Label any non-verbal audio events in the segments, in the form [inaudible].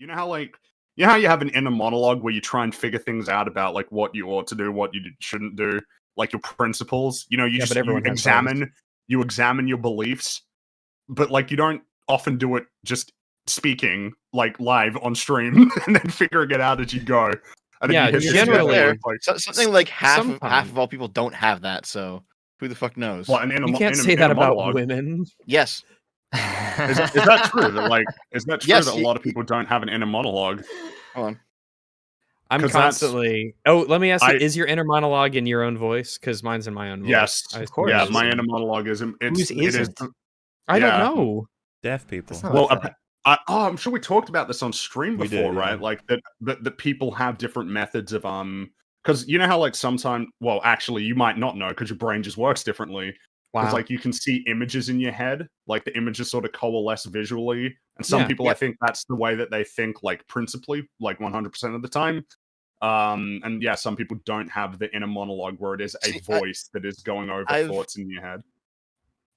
You know how like you know how you have an inner monologue where you try and figure things out about like what you ought to do, what you shouldn't do, like your principles. You know, you Yeah, just but you has examine you examine your beliefs, but like you don't often do it just speaking like live on stream [laughs] and then figuring it out as you go. And then Yeah, you hit you're this generally- level like, So, something like half of, half of all people don't have that. So who the fuck knows? what, an inner, You can't inner- say that inner about monologue. women. yes. Is, is that true? That like is that true Yes, that a y- lot of people don't have an inner monologue? Hold on. I'm constantly. Oh, let me ask you: I- Is your inner monologue in your own voice? Because mine's in my own voice. Yes, I of course. Yeah, my inner monologue is it's Whose it is? I yeah. don't know. Deaf people. Well. a. I, oh, I'm sure we talked about this on stream We before, did, right? yeah. Like that, that that people have different methods of um, because you know how like sometimes, well, actually, you might not know because your brain just works differently. Because Wow. like you can see images in your head, like the images sort of coalesce visually, and some Yeah. people I think that's the way that they think, like principally, like 100 percent of the time. Um, and yeah, some people don't have the inner monologue where it is a See, I- voice that is going over I've- thoughts in your head.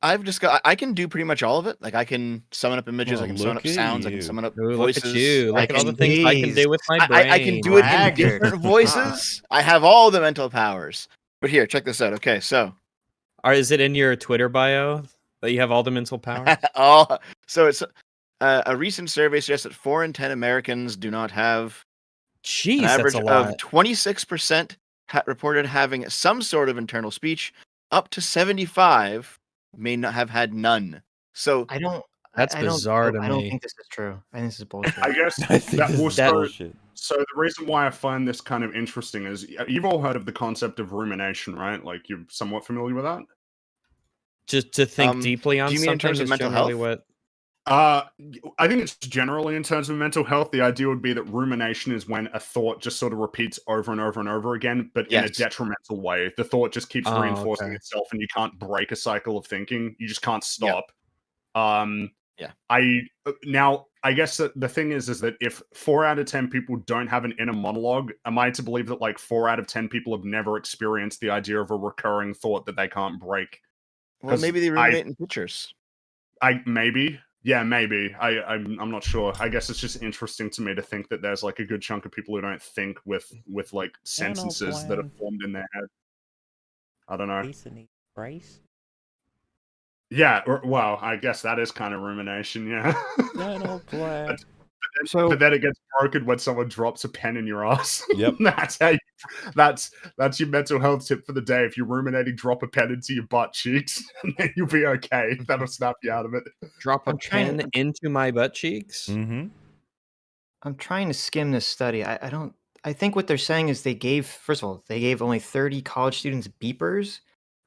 I've just got. I can do pretty much all of it. Like I can summon up images. I Oh, can summon up look at sounds. I can summon up Ooh, look voices. at you! I Look all the can- things I can do with my I, brain. I, I can do it in different voices. I have all the mental powers. But here, check this out. Okay, so Or is it in your Twitter bio that you have all the mental power? [laughs] all so it's uh, a recent survey suggests that four in ten Americans do not have Jeez, an average that's a lot. of twenty six percent reported having some sort of internal speech. Up to seventy five may not have had none. So I don't. That's I don't, bizarre to me. I don't think this is true. I think this is bullshit. I guess [laughs] I think that this will start- bullshit. So the reason why I find this kind of interesting is you've all heard of the concept of rumination, right? Like you're somewhat familiar with that. Just to think Um, deeply on do you mean in terms of mental health? what. Uh, y- I think it's generally in terms of mental health. The idea would be that rumination is when a thought just sort of repeats over and over and over again, but in a detrimental way. The thought just keeps Oh, reinforcing okay. itself, and you can't break a cycle of thinking. You just can't stop. Um, Yeah. I uh, now I guess that the thing is, is that if four out of ten people don't have an inner monologue, am I to believe that like four out of ten people have never experienced the idea of a recurring thought that they can't break? well, 'Cause maybe they I- ruminate in pictures. I maybe. Yeah, maybe. I I'm I'm not sure. I guess it's just interesting to me to think that there's like a good chunk of people who don't think with with like sentences that are formed in their head. I don't know. Piece of rice. Yeah, or, well, I guess that is kind of rumination, yeah. [laughs] Dental plan. So but then it gets broken when someone drops a pen in your ass. [laughs] Yep. that's how you, that's that's your mental health tip for the day. If you're ruminating, drop a pen into your butt cheeks, [laughs] and then you'll be okay. That'll snap you out of it. Drop a I'm trying- pen into my butt cheeks. Mm-hmm. I'm trying to skim this study. I, I don't. I think what they're saying is they gave first of all they gave only 30 college students beepers,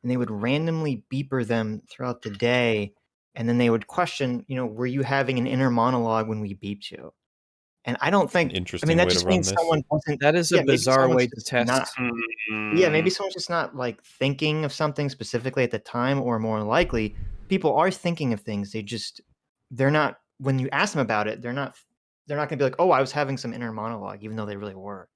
and they would randomly beeper them throughout the day, and then they would question, you know, were you having an inner monologue when we beeped you? And I don't think. interesting. I Interesting mean, that way just to run means this. someone wasn't. That is a Yeah, bizarre way to test. not- Mm-hmm. Yeah, maybe someone's just not like thinking of something specifically at the time, or more likely, people are thinking of things. They just they're not. When you ask them about it, they're not. They're not going to be like, "Oh, I was having some inner monologue," even though they really were.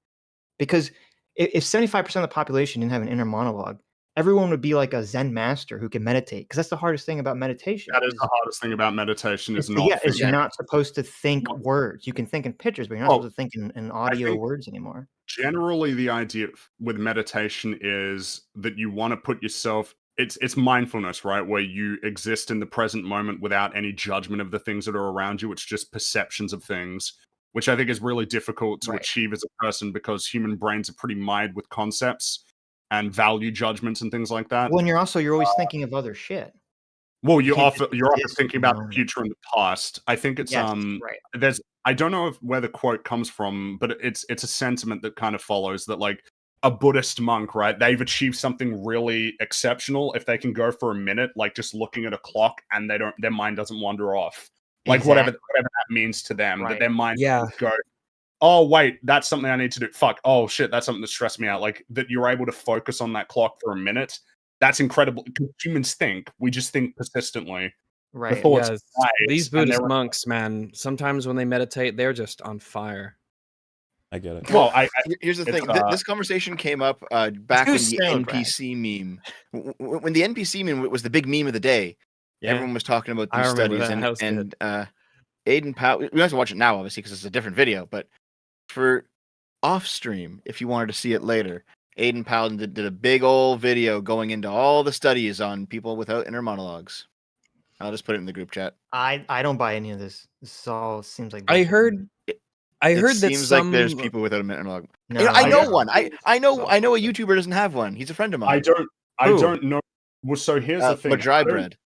Because if seventy five percent of the population didn't have an inner monologue, everyone would be like a Zen master who can meditate. Because that's the hardest thing about meditation. That is the hardest thing about meditation is not yeah, is you're not supposed to think Not- words. You can think in pictures, but you're not Well, supposed to think in, in audio words anymore. generally the idea with meditation is that you want to put yourself it's it's mindfulness right where you exist in the present moment without any judgment of the things that are around you it's just perceptions of things which i think is really difficult to Right. achieve as a person because human brains are pretty mired with concepts and value judgments and things like that Well, and you're also you're always thinking of other shit. well you often you're often thinking about the future and the past i think it's Yes, um right. there's I don't know if where the quote comes from, but it's it's a sentiment that kind of follows that like a Buddhist monk, right? They've achieved something really exceptional if they can go for a minute, like just looking at a clock, and they don't their mind doesn't wander off, like whatever Exactly. whatever that means to them, that their mind Yeah. go. Oh wait, that's something I need to do. Fuck. Oh shit, that's something that stressed me out. Like that you're able to focus on that clock for a minute. That's incredible Humans think we just think persistently. Right. thoughts Yes, rise, these Buddhist monks, man, sometimes when they meditate, they're just on fire. I get it. Well, I, I Here's the thing. uh, this conversation came up uh, back too when the soon, Brad. NPC meme, w- w- when the NPC meme was the big meme of the day. Yeah. Everyone was talking about these studies, that. and That and uh, Aiden Powell. We have to watch it now, obviously, because it's a different video. But for off stream, if you wanted to see it later, Aiden Powell did, did a big old video going into all the studies on people without inner monologues. I'll just put it in the group chat. I I don't buy any of this. This all seems like I bullshit to heard. I it heard that seems some. like there's people without an inner monologue. No, You know, I I know don't. one. I I know I know a YouTuber doesn't have one. He's a friend of mine. I don't. I Who? don't know. Well, so here's uh, the thing. I Madry don't- bread.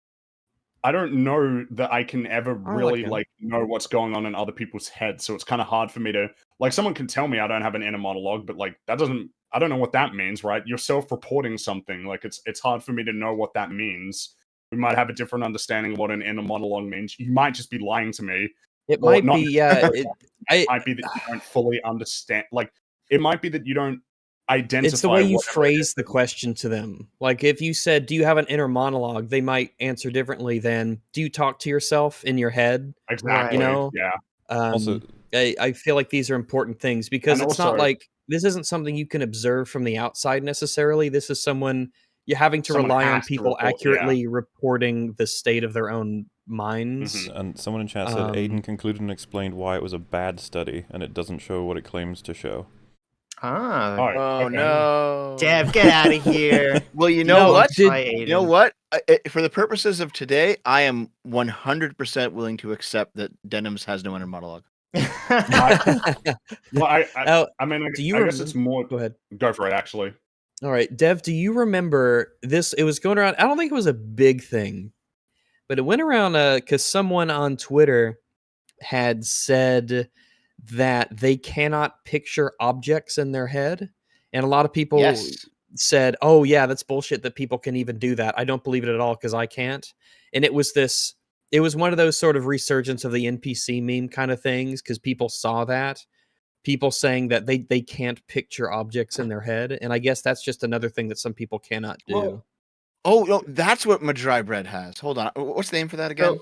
I don't know that I can ever I like really like know what's going on in other people's heads. So it's kind of hard for me to like. Someone can tell me I don't have an inner monologue, but like that doesn't. I don't know what that means, right? You're self-reporting something. Like it's it's hard for me to know what that means. We might have a different understanding of what an inner monologue means. You might just be lying to me. It might not be. Yeah. It, I. It might be that you don't fully understand. Like it might be that you don't identify. It's the way you phrase the question to them. Like if you said, "Do you have an inner monologue?" They might answer differently than, "Do you talk to yourself in your head?" Exactly. You know, yeah. Um, Also, I, I feel like these are important things because And it's not like this isn't something you can observe from the outside necessarily. This is someone you're having to rely on people report- yeah. accurately reporting the state of their own minds. Mhm. and someone in chat said Um, Aiden concluded and explained why it was a bad study, and it doesn't show what it claims to show. Ah, All right. Oh okay. no. Dev, get out of here. [laughs] Well, you know No, what? did- You know what? I- I- For the purposes of today, I am 100% willing to accept that Denims has no inner monologue. Well, I, I, [laughs] Oh, I mean, I, do you I guess it's more. go ahead. Go for it. Actually, All right, Dev, do you remember this? It was going around. I don't think it was a big thing, but it went around because someone on Twitter had said that they cannot picture objects in their head, and a lot of people yes. said, "Oh yeah, that's bullshit that people can even do that." I don't believe it at all because I can't. And it was this. It was one of those sort of resurgence of the NPC meme kind of things because people saw that. People saying that they they can't picture objects in their head, and I guess that's just another thing that some people cannot do. Oh, no, that's what Madry bread has. Hold on. What's the name for that again?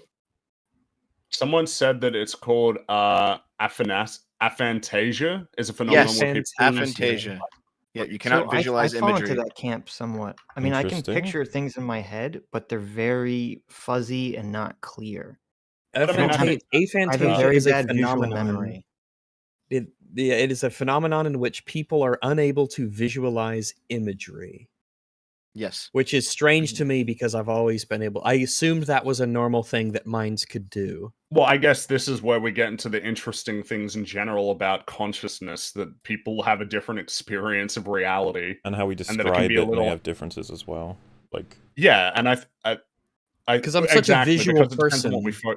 Someone said that it's called uh, aphanas- aphantasia. Is a phenomenon Yes, where people Aphantasia. Yeah, you cannot So I- visualize I, fall imagery. into that camp somewhat. I mean, I can picture things in my head, but they're very fuzzy and not clear. I mean, I Aphanta- think- I have a aphantasia very is a bad visual phenomenon. memory. It, yeah, it is a phenomenon in which people are unable to visualize imagery. Yes. which is strange to me because I've always been able. I assumed that was a normal thing that minds could do. Well, I guess this is where we get into the interesting things in general about consciousness that people have a different experience of reality. And how we And describe that it can it, be a may have differences as well. Like, Yeah, and I, I, because I'm such a visual because it depends on what we person.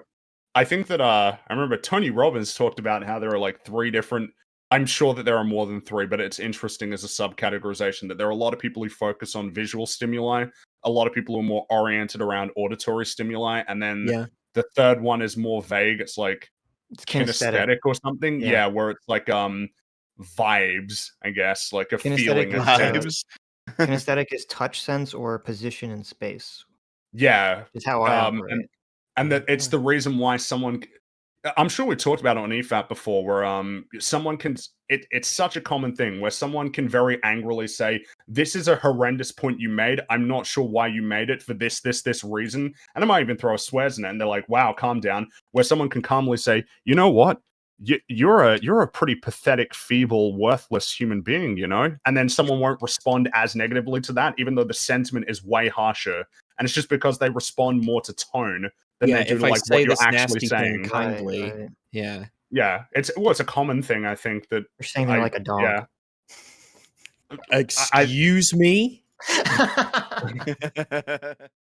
I think that uh, I remember Tony Robbins talked about how there are like three different. I'm sure that there are more than three, but it's interesting as a subcategorization that there are a lot of people who focus on visual stimuli, a lot of people who are more oriented around auditory stimuli, and then Yeah, the third one is more vague. It's like It's kinesthetic, or something. Yeah. Yeah. where it's like um vibes, I guess, like a Kinesthetic feeling. of sense. [laughs] kinesthetic is touch sense or position in space. yeah, Is how I Um, operate. and- and that it's the reason why someone i'm sure we talked about it on E efat before where um someone can it, it's such a common thing where someone can very angrily say this is a horrendous point you made. I'm not sure why you made it for this this this reason. And i might even throw a swears in it and they're like wow calm down. Where someone can calmly say you know what? You, you're a you're a pretty pathetic feeble worthless human being you know? And then someone won't respond as negatively to that even though the sentiment is way harsher. And it's just because they respond more to tone than yeah. they do If to I like say what you're this actually nasty saying. thing Right, kindly, right. yeah. Yeah, it's well, it's a common thing. I think that You're saying they're I- like a dog. yeah. Excuse me. [laughs] [laughs] [laughs]